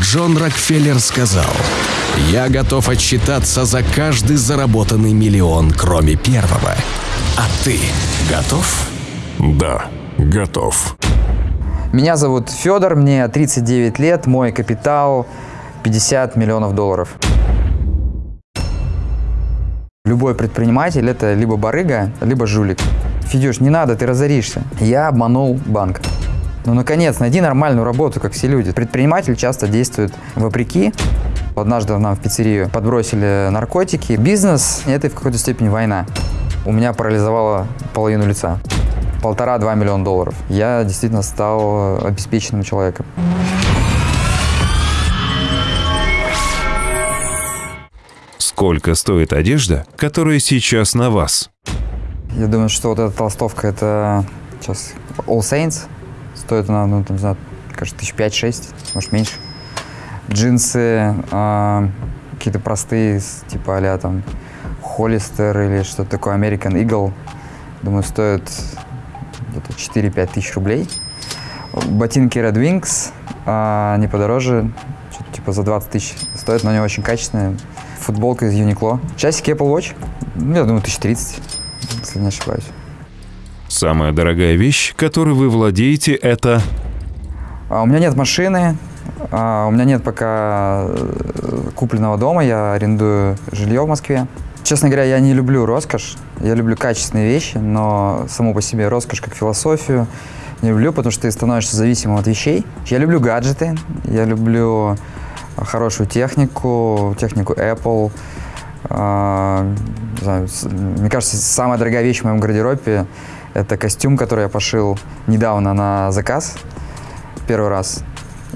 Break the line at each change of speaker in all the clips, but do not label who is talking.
Джон Рокфеллер сказал, «Я готов отчитаться за каждый заработанный миллион, кроме первого. А ты готов?»
Да, готов.
Меня зовут Федор, мне 39 лет, мой капитал 50 миллионов долларов. Любой предприниматель – это либо барыга, либо жулик. Федюш, не надо, ты разоришься. Я обманул банк. Ну, наконец, найди нормальную работу, как все люди. Предприниматель часто действует вопреки. Однажды нам в пиццерию подбросили наркотики. Бизнес – это в какой-то степени война. У меня парализовало половину лица. Полтора-два миллиона долларов. Я действительно стал обеспеченным человеком.
Сколько стоит одежда, которая сейчас на вас?
Я думаю, что вот эта толстовка, это сейчас All Saints. Стоит она, ну, там, не знаю, кажется, тысяч пять-шесть, может, меньше. Джинсы э, какие-то простые, типа а там Холлистер или что-то такое, American Eagle. Думаю, стоят где-то 4-5 тысяч рублей. Ботинки Red Wings, э, не подороже, типа за 20 тысяч стоят, но они очень качественные. Футболка из Uniqlo. Часики Apple Watch, ну, я думаю, 1030, если не ошибаюсь.
Самая дорогая вещь, которой вы владеете, это...
А, у меня нет машины, а, у меня нет пока э, купленного дома, я арендую жилье в Москве. Честно говоря, я не люблю роскошь, я люблю качественные вещи, но само по себе роскошь как философию не люблю, потому что ты становишься зависимым от вещей. Я люблю гаджеты, я люблю хорошую технику, технику Apple. А, мне кажется, самая дорогая вещь в моем гардеробе – это костюм, который я пошил недавно на заказ, первый раз.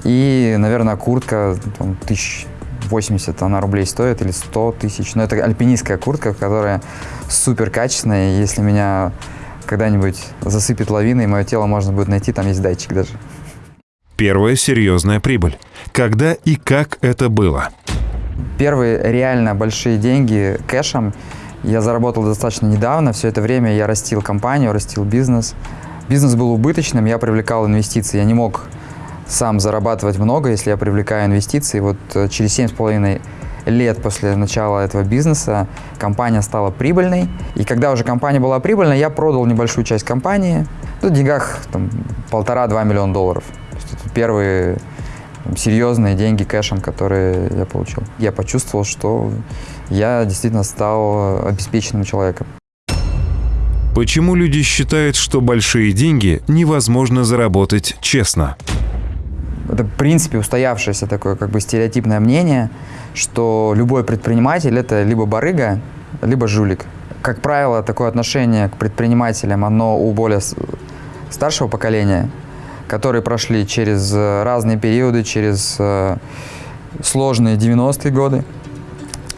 И, наверное, куртка там, тысяч 80 она рублей стоит или 100 тысяч. Но это альпинистская куртка, которая супер качественная. И если меня когда-нибудь засыпет лавиной, мое тело можно будет найти, там есть датчик даже.
Первая серьезная прибыль. Когда и как это было?
Первые реально большие деньги кэшем я заработал достаточно недавно. Все это время я растил компанию, растил бизнес. Бизнес был убыточным, я привлекал инвестиции. Я не мог сам зарабатывать много, если я привлекаю инвестиции. Вот э, через 7,5 лет после начала этого бизнеса компания стала прибыльной. И когда уже компания была прибыльной, я продал небольшую часть компании. Ну, в деньгах полтора-два миллиона долларов. первые там, серьезные деньги кэшем, которые я получил. Я почувствовал, что я действительно стал обеспеченным человеком.
Почему люди считают, что большие деньги невозможно заработать честно?
Это, в принципе, устоявшееся такое как бы стереотипное мнение, что любой предприниматель – это либо барыга, либо жулик. Как правило, такое отношение к предпринимателям, оно у более старшего поколения, которые прошли через разные периоды, через э, сложные 90-е годы,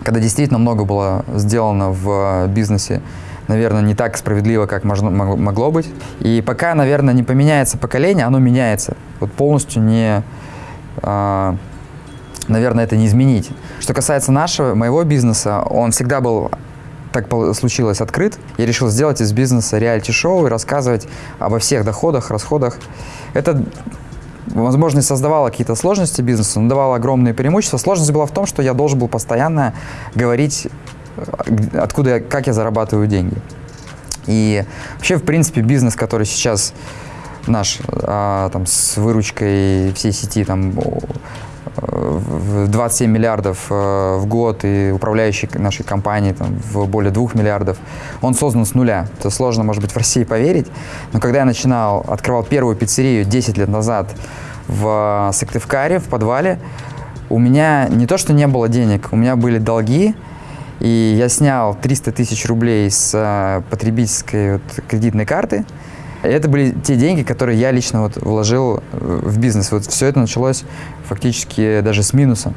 когда действительно много было сделано в бизнесе, наверное, не так справедливо, как можно, могло быть. И пока, наверное, не поменяется поколение, оно меняется. Вот полностью не, а, наверное, это не изменить. Что касается нашего, моего бизнеса, он всегда был так случилось открыт. Я решил сделать из бизнеса реалити-шоу и рассказывать обо всех доходах, расходах. Это возможно, создавала какие-то сложности бизнесу, но давала огромные преимущества. Сложность была в том, что я должен был постоянно говорить, э, откуда, я, как я зарабатываю деньги. И вообще, в принципе, бизнес, который сейчас наш, а, там, с выручкой всей сети, там, 27 миллиардов э, в год и управляющий нашей компанией там, в более 2 миллиардов, он создан с нуля. Это сложно, может быть, в России поверить, но когда я начинал, открывал первую пиццерию 10 лет назад в Сыктывкаре, в подвале, у меня не то, что не было денег, у меня были долги, и я снял 300 тысяч рублей с э, потребительской вот, кредитной карты, это были те деньги, которые я лично вот вложил в бизнес. Вот все это началось фактически даже с минуса.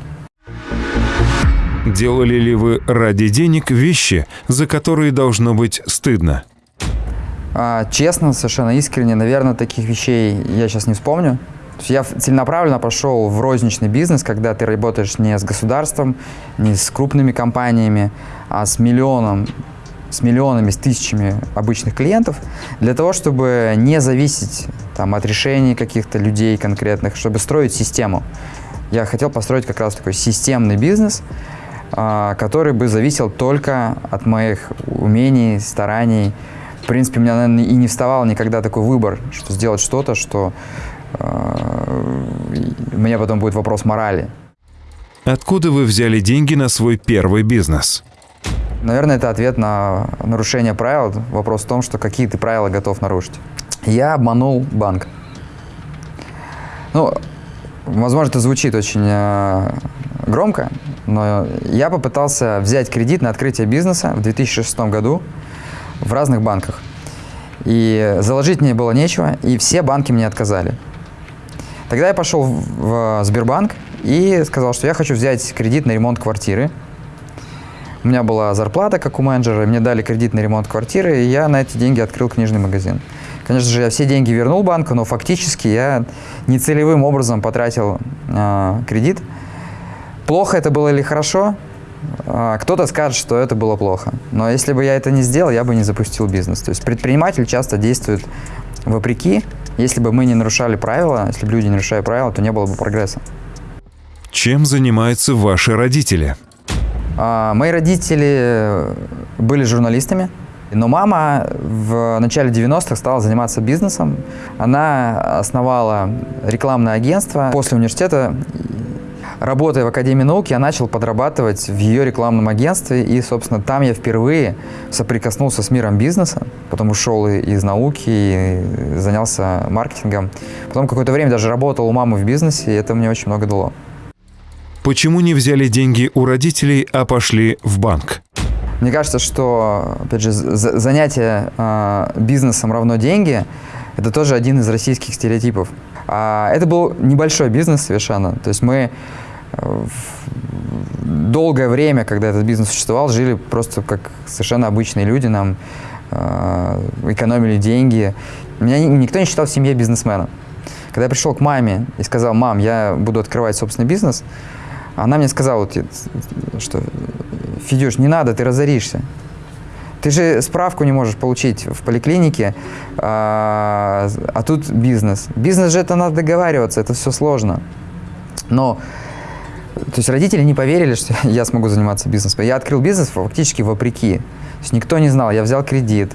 Делали ли вы ради денег вещи, за которые должно быть стыдно?
А, честно, совершенно искренне, наверное, таких вещей я сейчас не вспомню. Я целенаправленно пошел в розничный бизнес, когда ты работаешь не с государством, не с крупными компаниями, а с миллионом с миллионами, с тысячами обычных клиентов, для того, чтобы не зависеть там, от решений каких-то людей конкретных, чтобы строить систему. Я хотел построить как раз такой системный бизнес, а, который бы зависел только от моих умений, стараний. В принципе, у меня, наверное, и не вставал никогда такой выбор, что сделать что-то, что э, у меня потом будет вопрос морали.
Откуда вы взяли деньги на свой первый бизнес?
Наверное, это ответ на нарушение правил. Вопрос в том, что какие ты правила готов нарушить. Я обманул банк. Ну, возможно, это звучит очень э, громко, но я попытался взять кредит на открытие бизнеса в 2006 году в разных банках. И заложить мне было нечего, и все банки мне отказали. Тогда я пошел в Сбербанк и сказал, что я хочу взять кредит на ремонт квартиры. У меня была зарплата, как у менеджера, мне дали кредит на ремонт квартиры, и я на эти деньги открыл книжный магазин. Конечно же, я все деньги вернул банку, но фактически я нецелевым образом потратил э, кредит. Плохо это было или хорошо? Э, кто-то скажет, что это было плохо. Но если бы я это не сделал, я бы не запустил бизнес. То есть предприниматель часто действует вопреки. Если бы мы не нарушали правила, если бы люди не нарушали правила, то не было бы прогресса.
Чем занимаются ваши родители?
А, мои родители были журналистами. Но мама в начале 90-х стала заниматься бизнесом. Она основала рекламное агентство. После университета, работая в Академии наук, я начал подрабатывать в ее рекламном агентстве. И, собственно, там я впервые соприкоснулся с миром бизнеса. Потом ушел из науки и занялся маркетингом. Потом какое-то время даже работал у мамы в бизнесе, и это мне очень много дало.
Почему не взяли деньги у родителей, а пошли в банк?
Мне кажется, что, опять же, занятие э, бизнесом равно деньги – это тоже один из российских стереотипов. А это был небольшой бизнес совершенно. То есть мы э, долгое время, когда этот бизнес существовал, жили просто как совершенно обычные люди, нам э, экономили деньги. Меня никто не считал в семье бизнесмена. Когда я пришел к маме и сказал, мам, я буду открывать собственный бизнес, она мне сказала, что Федюш, не надо, ты разоришься. Ты же справку не можешь получить в поликлинике, а, а тут бизнес. Бизнес же это надо договариваться, это все сложно. Но то есть родители не поверили, что я смогу заниматься бизнесом. Я открыл бизнес фактически вопреки. То есть никто не знал, я взял кредит.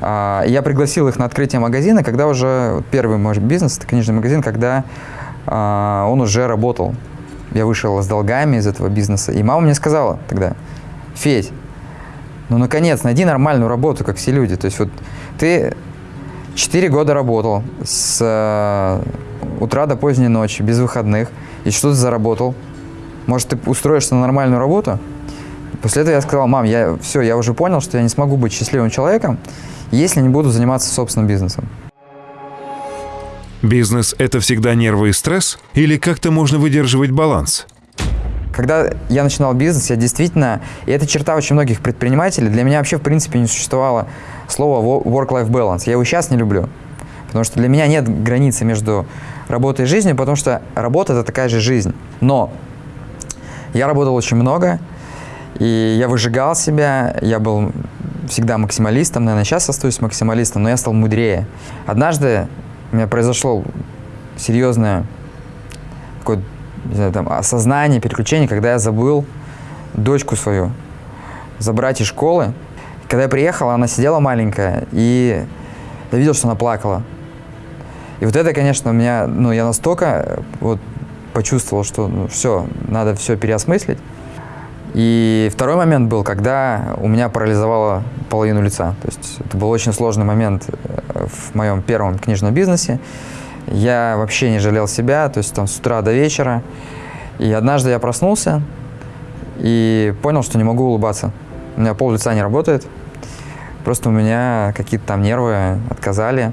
А, я пригласил их на открытие магазина, когда уже первый мой бизнес, это книжный магазин, когда а, он уже работал. Я вышел с долгами из этого бизнеса. И мама мне сказала тогда, Федь, ну, наконец, найди нормальную работу, как все люди. То есть вот ты 4 года работал с э, утра до поздней ночи, без выходных, и что ты заработал? Может, ты устроишься на нормальную работу? После этого я сказал, мам, я все, я уже понял, что я не смогу быть счастливым человеком, если не буду заниматься собственным бизнесом.
Бизнес – это всегда нервы и стресс? Или как-то можно выдерживать баланс?
Когда я начинал бизнес, я действительно, и это черта очень многих предпринимателей, для меня вообще в принципе не существовало слова work-life balance. Я его сейчас не люблю, потому что для меня нет границы между работой и жизнью, потому что работа – это такая же жизнь. Но я работал очень много, и я выжигал себя, я был всегда максималистом, наверное, сейчас остаюсь максималистом, но я стал мудрее. Однажды у меня произошло серьезное такое не знаю, там, осознание, переключение, когда я забыл дочку свою забрать из школы. Когда я приехал, она сидела маленькая, и я видел, что она плакала. И вот это, конечно, меня, ну, я настолько вот почувствовал, что ну, все, надо все переосмыслить. И второй момент был, когда у меня парализовало половину лица. То есть это был очень сложный момент э, в моем первом книжном бизнесе. Я вообще не жалел себя, то есть там с утра до вечера. И однажды я проснулся и понял, что не могу улыбаться. У меня пол лица не работает. Просто у меня какие-то там нервы отказали.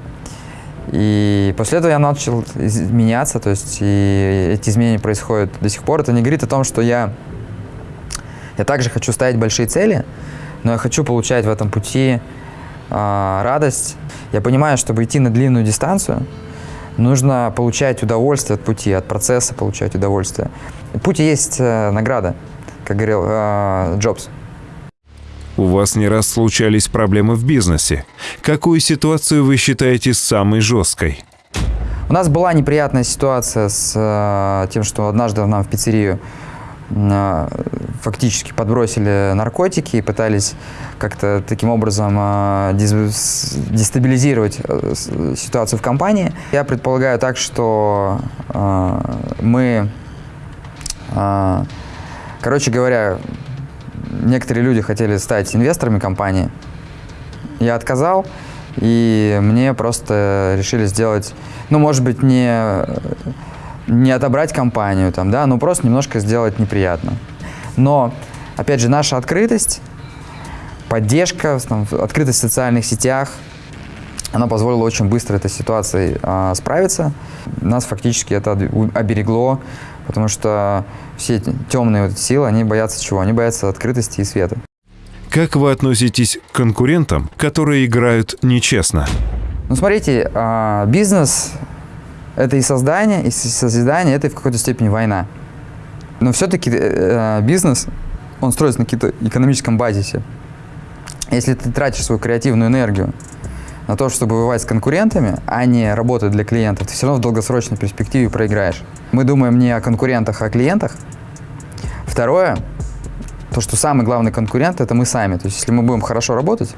И после этого я начал меняться, то есть и эти изменения происходят до сих пор. Это не говорит о том, что я, я также хочу ставить большие цели, но я хочу получать в этом пути радость. Я понимаю, чтобы идти на длинную дистанцию, Нужно получать удовольствие от пути, от процесса получать удовольствие. Пути есть э, награда, как говорил э, Джобс.
У вас не раз случались проблемы в бизнесе. Какую ситуацию вы считаете самой жесткой?
У нас была неприятная ситуация с э, тем, что однажды нам в пиццерию фактически подбросили наркотики и пытались как-то таким образом дез- дестабилизировать э, ситуацию в компании. Я предполагаю так, что э, мы, э, короче говоря, некоторые люди хотели стать инвесторами компании. Я отказал, и мне просто решили сделать, ну, может быть, не, не отобрать компанию, там, да, но просто немножко сделать неприятно. Но, опять же, наша открытость, поддержка, там, открытость в социальных сетях, она позволила очень быстро этой ситуацией а, справиться. Нас фактически это оберегло, потому что все эти темные вот силы, они боятся чего? Они боятся открытости и света.
Как вы относитесь к конкурентам, которые играют нечестно?
Ну, смотрите, а, бизнес – это и создание, и созидание, это и в какой-то степени война. Но все-таки бизнес, он строится на каком-то экономическом базисе. Если ты тратишь свою креативную энергию на то, чтобы воевать с конкурентами, а не работать для клиентов, ты все равно в долгосрочной перспективе проиграешь. Мы думаем не о конкурентах, а о клиентах. Второе, то, что самый главный конкурент – это мы сами. То есть, если мы будем хорошо работать,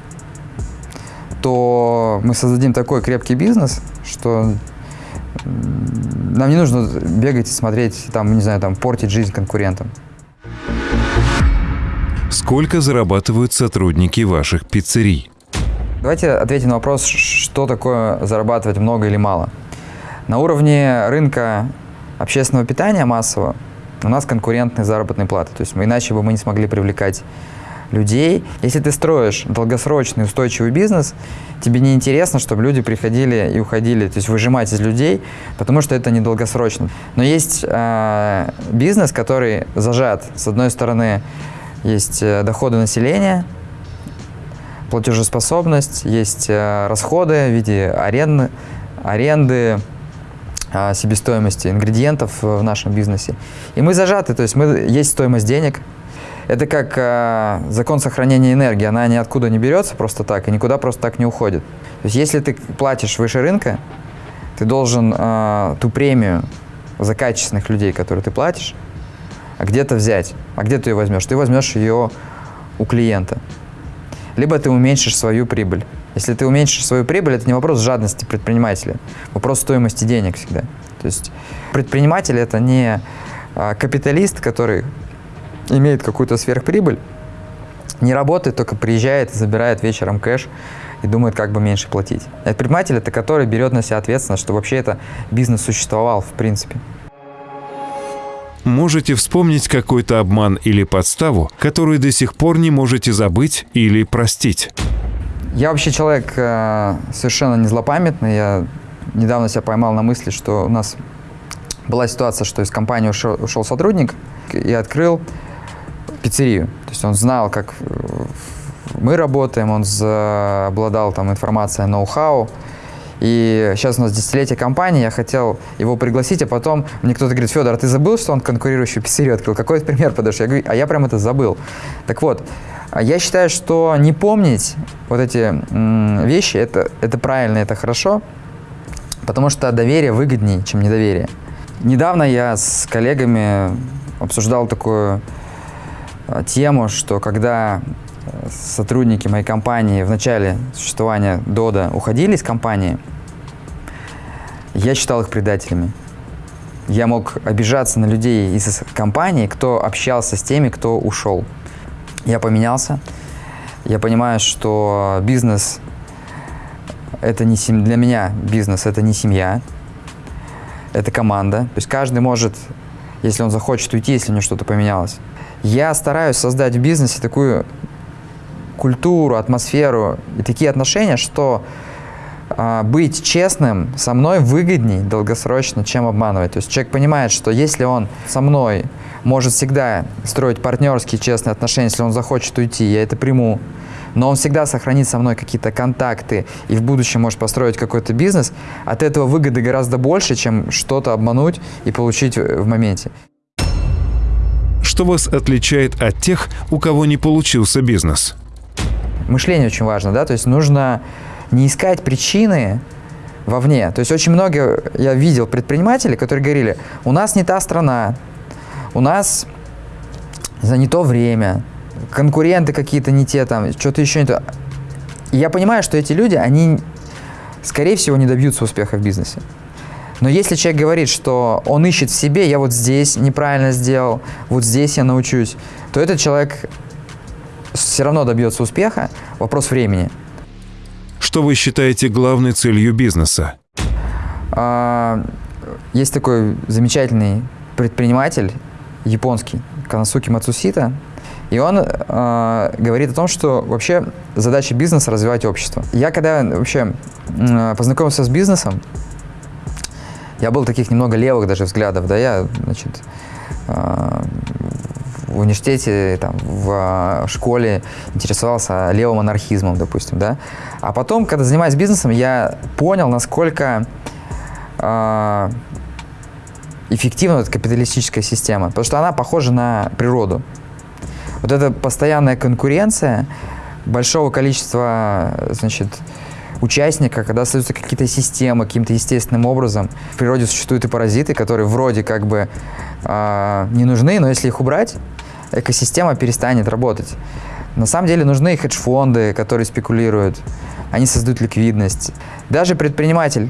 то мы создадим такой крепкий бизнес, что нам не нужно бегать и смотреть, там, не знаю, там, портить жизнь конкурентам.
Сколько зарабатывают сотрудники ваших пиццерий?
Давайте ответим на вопрос, что такое зарабатывать много или мало. На уровне рынка общественного питания массового у нас конкурентные заработные платы. То есть мы, иначе бы мы не смогли привлекать людей. Если ты строишь долгосрочный устойчивый бизнес, тебе не интересно, чтобы люди приходили и уходили, то есть выжимать из людей, потому что это недолгосрочно. Но есть э, бизнес, который зажат. С одной стороны, есть э, доходы населения, платежеспособность, есть э, расходы в виде аренды, аренды а, себестоимости ингредиентов в нашем бизнесе. И мы зажаты, то есть мы, есть стоимость денег. Это как а, закон сохранения энергии, она ниоткуда не берется просто так и никуда просто так не уходит. То есть если ты платишь выше рынка, ты должен а, ту премию за качественных людей, которые ты платишь, а где-то взять. А где ты ее возьмешь? Ты возьмешь ее у клиента. Либо ты уменьшишь свою прибыль. Если ты уменьшишь свою прибыль, это не вопрос жадности предпринимателя, вопрос стоимости денег всегда. То есть предприниматель это не а, капиталист, который имеет какую-то сверхприбыль, не работает, только приезжает забирает вечером кэш и думает, как бы меньше платить. А предприниматель это который берет на себя ответственность, что вообще это бизнес существовал в принципе.
Можете вспомнить какой-то обман или подставу, которую до сих пор не можете забыть или простить?
Я вообще человек э, совершенно не злопамятный. Я недавно себя поймал на мысли, что у нас была ситуация, что из компании ушел, ушел сотрудник и открыл пиццерию. То есть он знал, как э, мы работаем, он обладал там информацией, ноу-хау. И сейчас у нас десятилетие компании, я хотел его пригласить, а потом мне кто-то говорит, Федор, а ты забыл, что он конкурирующую пиццерию открыл? Какой пример подашь? Я говорю, а я прям это забыл. Так вот, а я считаю, что не помнить вот эти вещи, это, это правильно, это хорошо, потому что доверие выгоднее, чем недоверие. Недавно я с коллегами обсуждал такую тему, что когда э, сотрудники моей компании в начале существования Дода уходили из компании, я считал их предателями. Я мог обижаться на людей из компании, кто общался с теми, кто ушел. Я поменялся. Я понимаю, что бизнес это не сем... для меня бизнес это не семья, это команда. То есть каждый может, если он захочет уйти, если у него что-то поменялось. Я стараюсь создать в бизнесе такую культуру, атмосферу и такие отношения, что а, быть честным со мной выгодней долгосрочно, чем обманывать. То есть человек понимает, что если он со мной может всегда строить партнерские честные отношения, если он захочет уйти, я это приму, но он всегда сохранит со мной какие-то контакты и в будущем может построить какой-то бизнес, от этого выгоды гораздо больше, чем что-то обмануть и получить в моменте.
Что вас отличает от тех, у кого не получился бизнес?
Мышление очень важно, да, то есть нужно не искать причины вовне. То есть очень много я видел предпринимателей, которые говорили, у нас не та страна, у нас за не то время, конкуренты какие-то не те, там, что-то еще не то. И я понимаю, что эти люди, они, скорее всего, не добьются успеха в бизнесе. Но если человек говорит, что он ищет в себе, я вот здесь неправильно сделал, вот здесь я научусь, то этот человек все равно добьется успеха. Вопрос времени.
Что вы считаете главной целью бизнеса?
А, есть такой замечательный предприниматель японский, Канасуки Мацусита, и он э, говорит о том, что вообще задача бизнеса развивать общество. Я когда вообще э, познакомился с бизнесом, я был таких немного левых даже взглядов, да, я, значит, э, в университете, там, в школе интересовался левым анархизмом, допустим, да. А потом, когда занимаюсь бизнесом, я понял, насколько э, эффективна эта капиталистическая система, потому что она похожа на природу. Вот эта постоянная конкуренция большого количества, значит, участника, когда создаются какие-то системы каким-то естественным образом. В природе существуют и паразиты, которые вроде как бы э, не нужны, но если их убрать, экосистема перестанет работать. На самом деле нужны хедж-фонды, которые спекулируют. Они создают ликвидность. Даже предприниматель,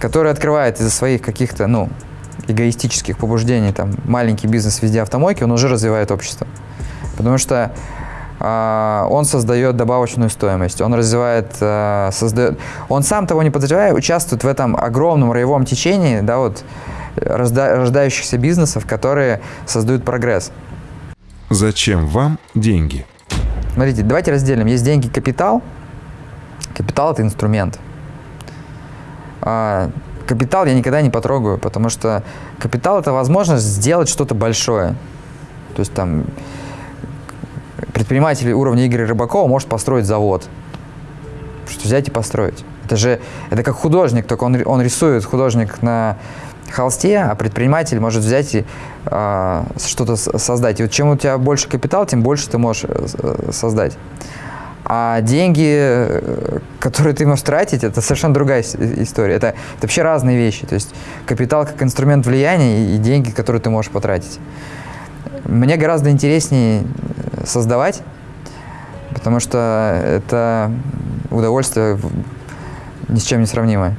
который открывает из-за своих каких-то, ну, эгоистических побуждений, там, маленький бизнес везде автомойки, он уже развивает общество. Потому что он создает добавочную стоимость, он развивает, э, создает, он сам того не подозревая, участвует в этом огромном роевом течении, да, вот, рождающихся бизнесов, которые создают прогресс.
Зачем вам деньги?
Смотрите, давайте разделим. Есть деньги, капитал. Капитал – это инструмент. А, капитал я никогда не потрогаю, потому что капитал – это возможность сделать что-то большое. То есть там предприниматель уровня Игоря Рыбакова может построить завод. Что взять и построить. Это же, это как художник, только он, он рисует, художник на холсте, а предприниматель может взять и э, что-то создать. И вот чем у тебя больше капитал, тем больше ты можешь э, создать. А деньги, э, которые ты можешь тратить, это совершенно другая история. Это, это вообще разные вещи. То есть капитал как инструмент влияния и деньги, которые ты можешь потратить. Мне гораздо интереснее э, создавать, потому что это удовольствие ни с чем не сравнимое.